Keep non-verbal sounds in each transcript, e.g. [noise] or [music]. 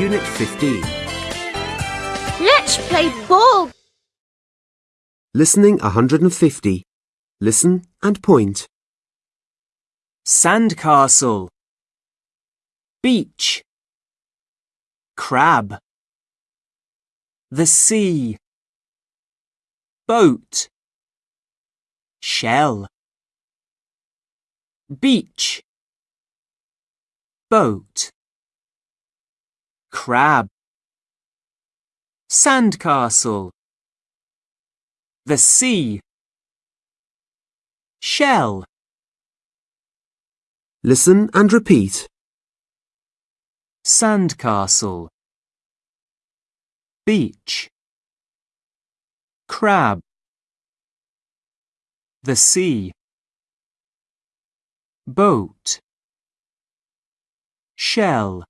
Unit 15. Let's play ball. Listening 150. Listen and point. Sandcastle. Beach. Crab. The sea. Boat. Shell. Beach. Boat. Crab. Sandcastle. The sea. Shell. Listen and repeat. Sandcastle. Beach. Crab. The sea. Boat. Shell.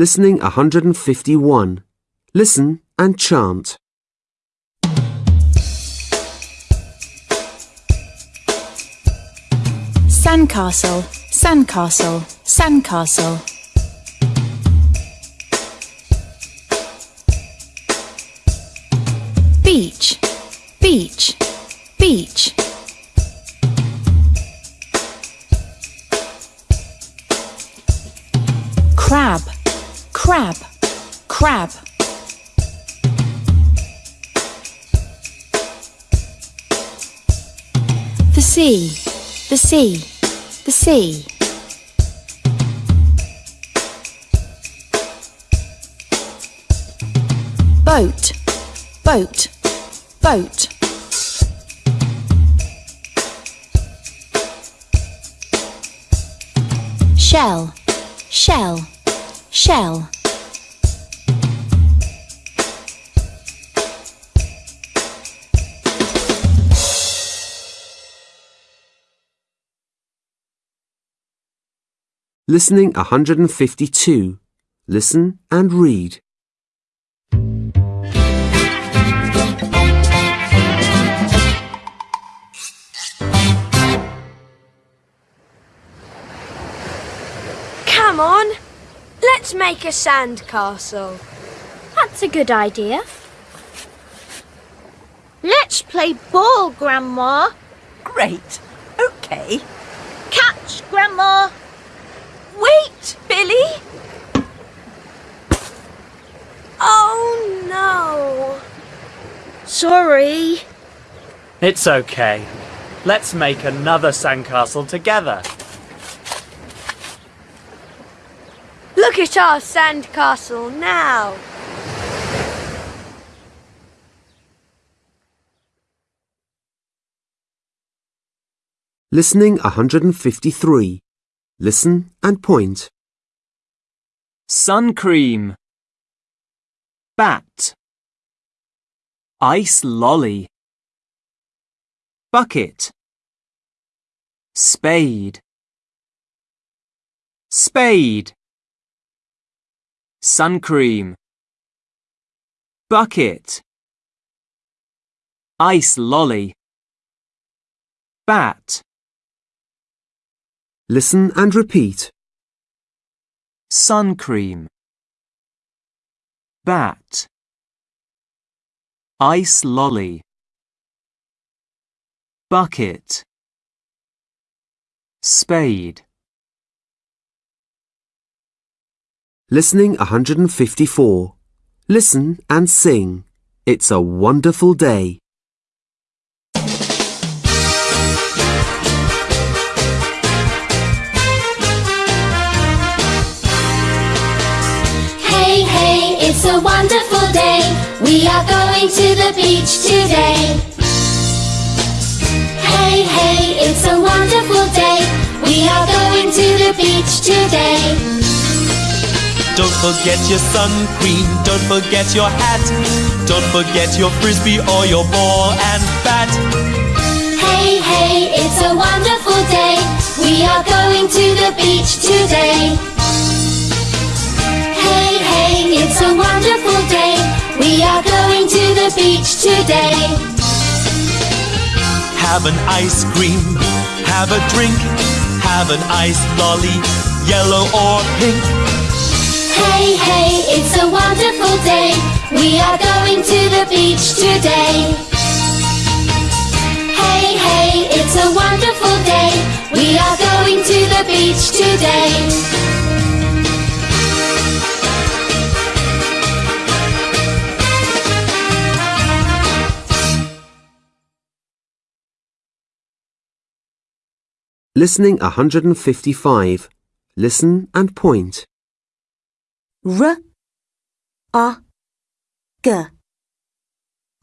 Listening 151. Listen and chant. Sandcastle, sandcastle, sandcastle. Beach, beach, beach. Crab, crab, crab. The sea, the sea, the sea. Boat, boat, boat. Shell, shell, shell. Listening 152. Listen and read. Come on. Let's make a sand castle. That's a good idea. Let's play ball, Grandma. Great. Okay. Catch, Grandma. Wait, Billy. Oh no. Sorry. It's okay. Let's make another sandcastle together. Look at our sandcastle now. Listening 153. Listen and point. Sun cream. Bat. Ice lolly. Bucket. Spade. Spade. Sun cream. Bucket. Ice lolly. Bat. Listen and repeat. Sun cream. Bat. Ice lolly. Bucket. Spade. Listening 154. Listen and sing. It's a wonderful day. It's a wonderful day. We are going to the beach today. Hey, hey, it's a wonderful day. We are going to the beach today. Don't forget your sun cream, don't forget your hat, don't forget your frisbee or your ball and bat. Hey, hey, it's a wonderful day. We are going to the beach today. Hey, it's a wonderful day. We are going to the beach today. Have an ice cream, have a drink, have an ice lolly. yellow or pink. Hey, hey, it's a wonderful day. We are going to the beach today. Hey, hey, it's a wonderful day. We are going to the beach today. Listening 155. Listen and point. R A G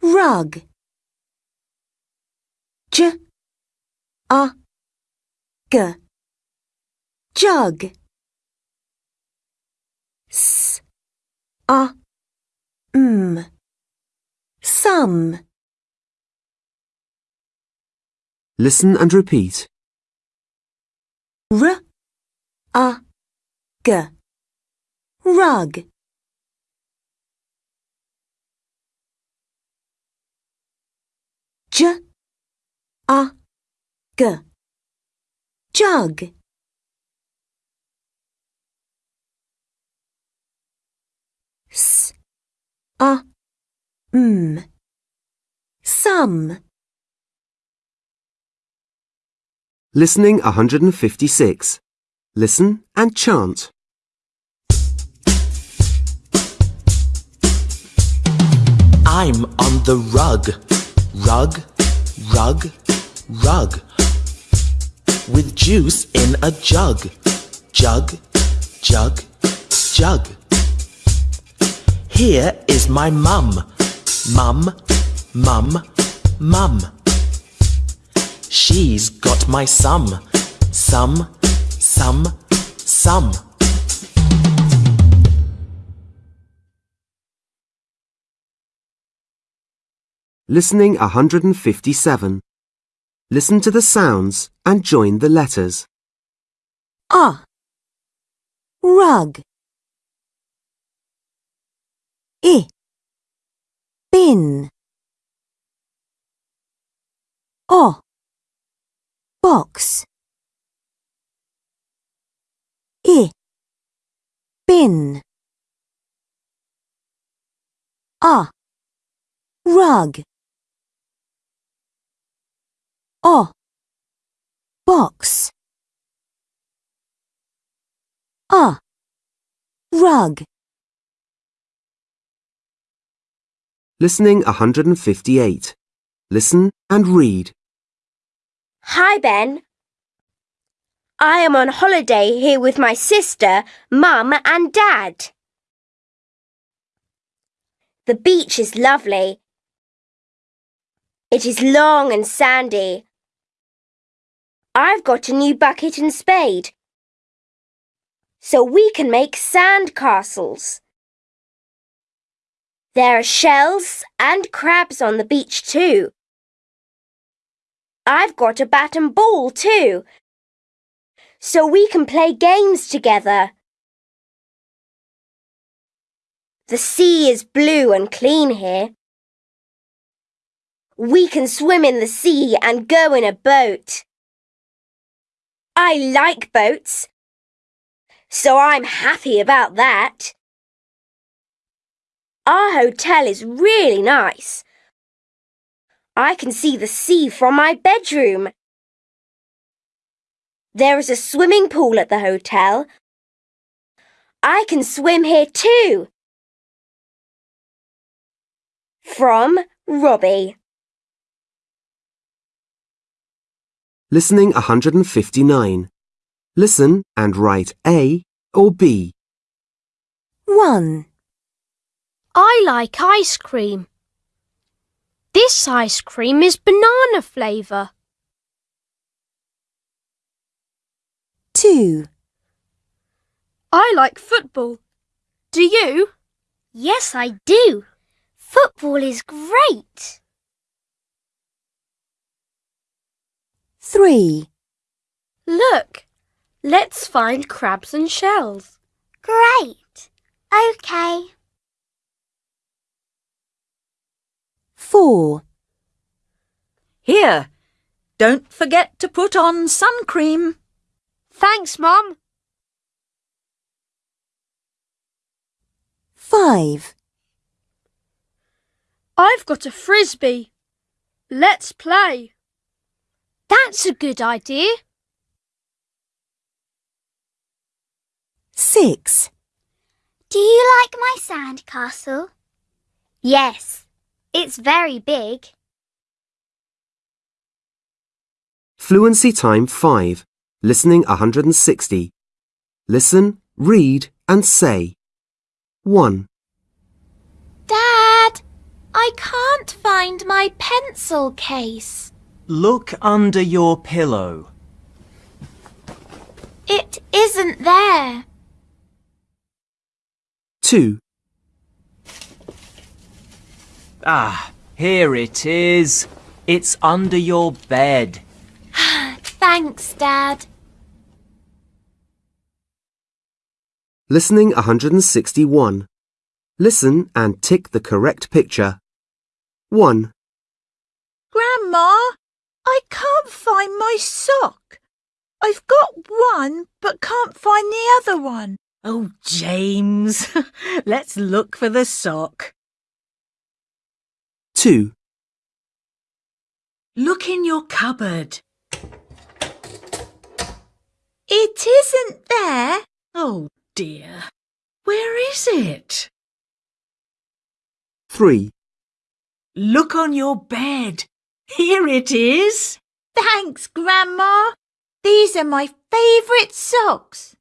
rug J A G jug S A M some Listen and repeat. R A G rug. J A G jug. S A M some Listening 156. Listen and chant. I'm on the rug, rug, rug, rug. With juice in a jug, jug, jug, jug. Here is my mum, mum, mum, mum. She's got my sum, sum, sum, sum. Listening 157. Listen to the sounds and join the letters. Ah. rug I bin O box. I bin A. Rug. O. Box. A. Rug. Listening 158. Listen and read. Hi, Ben. I am on holiday here with my sister, Mum, and Dad. The beach is lovely. It is long and sandy. I've got a new bucket and spade. So we can make sand castles. There are shells and crabs on the beach too. I've got a bat and ball too. So we can play games together. The sea is blue and clean here. We can swim in the sea and go in a boat. I like boats, so I'm happy about that. Our hotel is really nice. I can see the sea from my bedroom. There is a swimming pool at the hotel. I can swim here too. From Robbie. Listening 159. Listen and write A or B. 1 I like ice cream. This ice cream is banana flavour. 2 I like football. Do you? Yes, I do. Football is great. 3 Look, let's find crabs and shells. Great. Okay. 4. Here, don't forget to put on sun cream. Thanks, Mum. 5. I've got a frisbee. Let's play. That's a good idea. 6. Do you like my sandcastle? Yes it's very big. Fluency time 5. Listening 160. Listen, read and say. 1, Dad, I can't find my pencil case. Look under your pillow. It isn't there. 2, Ah, here it is. It's under your bed. [sighs] Thanks, Dad. Listening 161. Listen and tick the correct picture. 1, Grandma, I can't find my sock. I've got one, but can't find the other one. Oh, James. [laughs] Let's look for the sock. 2, Look in your cupboard. It isn't there. Oh, dear. Where is it? 3, Look on your bed. Here it is. Thanks, Grandma. These are my favourite socks.